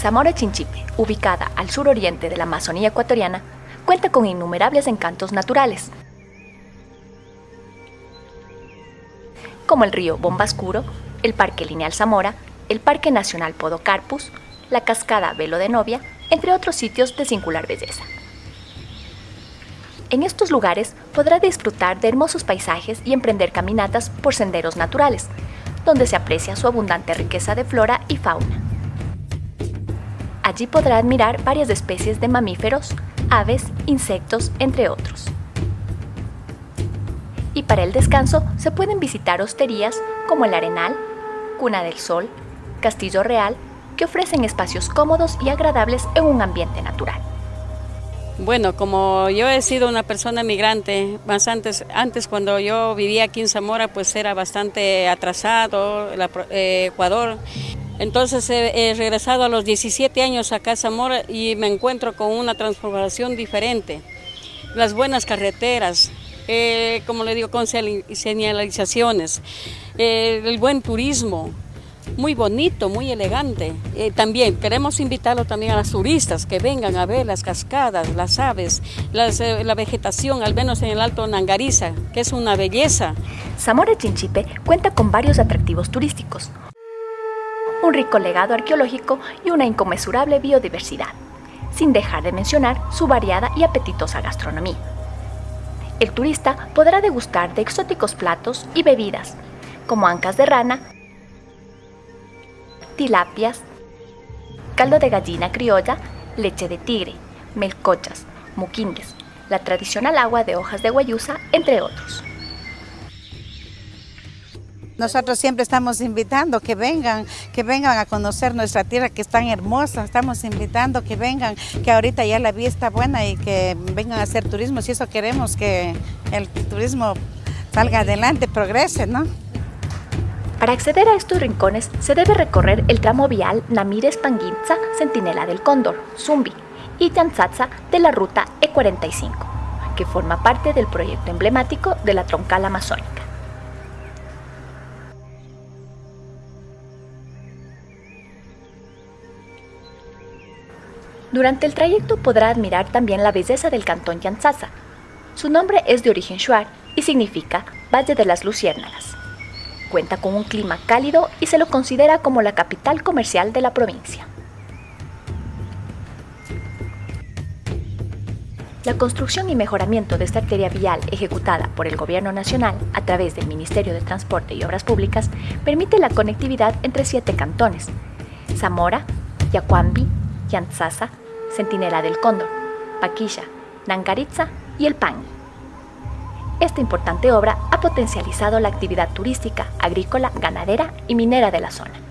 Zamora Chinchipe, ubicada al suroriente de la Amazonía ecuatoriana, cuenta con innumerables encantos naturales, como el río Bombascuro, el Parque Lineal Zamora, el Parque Nacional Podocarpus, la cascada Velo de Novia, entre otros sitios de singular belleza. En estos lugares podrá disfrutar de hermosos paisajes y emprender caminatas por senderos naturales, donde se aprecia su abundante riqueza de flora y fauna. Allí podrá admirar varias especies de mamíferos, aves, insectos, entre otros. Y para el descanso se pueden visitar hosterías como el Arenal, Cuna del Sol, Castillo Real, que ofrecen espacios cómodos y agradables en un ambiente natural. Bueno, como yo he sido una persona migrante, más antes, antes cuando yo vivía aquí en Zamora, pues era bastante atrasado, eh, Ecuador. Entonces he, regresado a los 17 años acá a Zamora y me encuentro con una transformación diferente. Las buenas carreteras, eh, como le digo, con señalizaciones, eh, el buen turismo, muy bonito, muy elegante. Eh, también queremos invitarlo también a las turistas que vengan a ver las cascadas, las aves, la vegetación, al menos en el Alto Nangariza, que es una belleza. Zamora Chinchipe cuenta con varios atractivos turísticos, un rico legado arqueológico y una inconmensurable biodiversidad, sin dejar de mencionar su variada y apetitosa gastronomía. El turista podrá degustar de exóticos platos y bebidas, como ancas de rana, tilapias, caldo de gallina criolla, leche de tigre, melcochas, muquindes, la tradicional agua de hojas de guayusa, entre otros. Nosotros siempre estamos invitando que vengan, que vengan a conocer nuestra tierra que es tan hermosa. Estamos invitando que vengan, que ahorita ya la vida está buena y que vengan a hacer turismo. Si eso queremos que el turismo salga adelante, progrese, ¿no? Para acceder a estos rincones se debe recorrer el tramo vial Namires Panguinza, Centinela del Cóndor, Zumbi y Yanzatza de la ruta E45, que forma parte del proyecto emblemático de la troncal amazónica. Durante el trayecto podrá admirar también la belleza del cantón Yanzatza. Su nombre es de origen shuar y significa Valle de las Luciérnagas. Cuenta con un clima cálido y se lo considera como la capital comercial de la provincia. La construcción y mejoramiento de esta arteria vial ejecutada por el Gobierno Nacional a través del Ministerio de Transporte y Obras Públicas permite la conectividad entre siete cantones, Zamora, Yacuambi, Yantzasa, Centinela del Cóndor, Paquilla, Nangaritza y El Pan. Esta importante obra ha potencializado la actividad turística, agrícola, ganadera y minera de la zona.